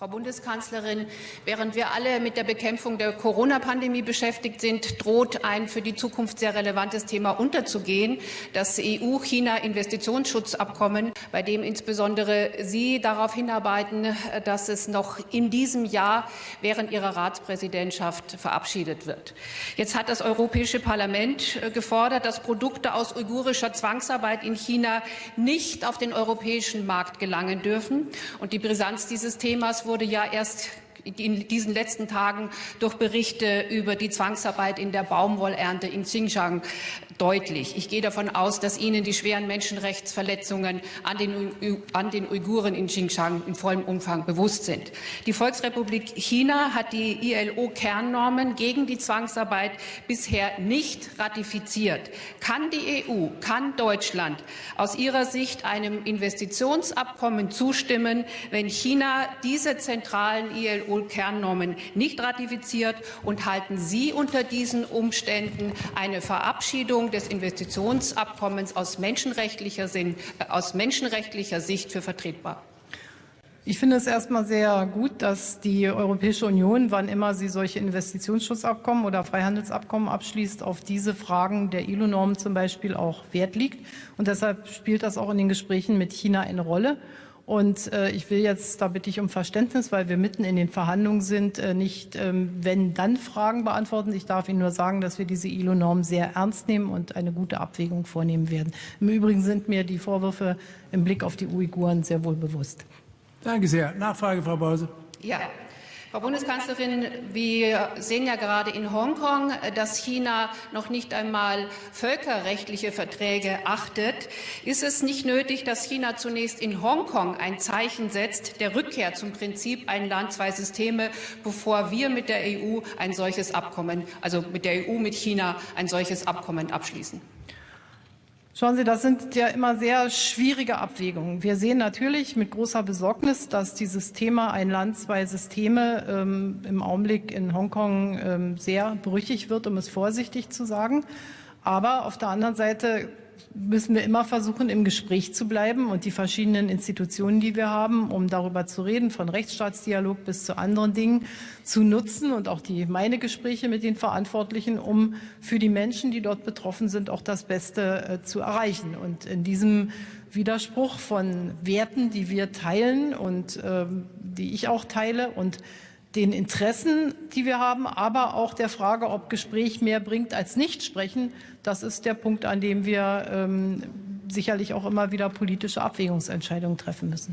Frau Bundeskanzlerin, während wir alle mit der Bekämpfung der Corona-Pandemie beschäftigt sind, droht ein für die Zukunft sehr relevantes Thema unterzugehen, das EU-China-Investitionsschutzabkommen, bei dem insbesondere Sie darauf hinarbeiten, dass es noch in diesem Jahr während Ihrer Ratspräsidentschaft verabschiedet wird. Jetzt hat das Europäische Parlament gefordert, dass Produkte aus uigurischer Zwangsarbeit in China nicht auf den europäischen Markt gelangen dürfen. Und die Brisanz dieses Themas wurde ja erst in diesen letzten Tagen durch Berichte über die Zwangsarbeit in der Baumwollernte in Xinjiang deutlich. Ich gehe davon aus, dass Ihnen die schweren Menschenrechtsverletzungen an den, an den Uiguren in Xinjiang in vollem Umfang bewusst sind. Die Volksrepublik China hat die ILO-Kernnormen gegen die Zwangsarbeit bisher nicht ratifiziert. Kann die EU, kann Deutschland aus Ihrer Sicht einem Investitionsabkommen zustimmen, wenn China diese zentralen ILO-Kernnormen nicht ratifiziert? Und halten Sie unter diesen Umständen eine Verabschiedung des Investitionsabkommens aus menschenrechtlicher, Sinn, äh, aus menschenrechtlicher Sicht für vertretbar? Ich finde es erstmal sehr gut, dass die Europäische Union, wann immer sie solche Investitionsschutzabkommen oder Freihandelsabkommen abschließt, auf diese Fragen der ILO-Normen zum Beispiel auch Wert liegt. Und deshalb spielt das auch in den Gesprächen mit China eine Rolle. Und äh, ich will jetzt, da bitte ich um Verständnis, weil wir mitten in den Verhandlungen sind, äh, nicht ähm, wenn dann Fragen beantworten. Ich darf Ihnen nur sagen, dass wir diese ILO-Norm sehr ernst nehmen und eine gute Abwägung vornehmen werden. Im Übrigen sind mir die Vorwürfe im Blick auf die Uiguren sehr wohl bewusst. Danke sehr. Nachfrage, Frau Bause. Ja. Frau Bundeskanzlerin, wir sehen ja gerade in Hongkong, dass China noch nicht einmal völkerrechtliche Verträge achtet. Ist es nicht nötig, dass China zunächst in Hongkong ein Zeichen setzt der Rückkehr zum Prinzip ein Land, zwei Systeme, bevor wir mit der EU ein solches Abkommen, also mit der EU mit China ein solches Abkommen abschließen? Schauen Sie, das sind ja immer sehr schwierige Abwägungen. Wir sehen natürlich mit großer Besorgnis, dass dieses Thema ein Land, zwei Systeme ähm, im Augenblick in Hongkong ähm, sehr brüchig wird, um es vorsichtig zu sagen. Aber auf der anderen Seite müssen wir immer versuchen, im Gespräch zu bleiben und die verschiedenen Institutionen, die wir haben, um darüber zu reden, von Rechtsstaatsdialog bis zu anderen Dingen, zu nutzen und auch die meine Gespräche mit den Verantwortlichen, um für die Menschen, die dort betroffen sind, auch das Beste äh, zu erreichen. Und in diesem Widerspruch von Werten, die wir teilen und äh, die ich auch teile und den Interessen, die wir haben, aber auch der Frage, ob Gespräch mehr bringt als nicht sprechen. Das ist der Punkt, an dem wir ähm, sicherlich auch immer wieder politische Abwägungsentscheidungen treffen müssen.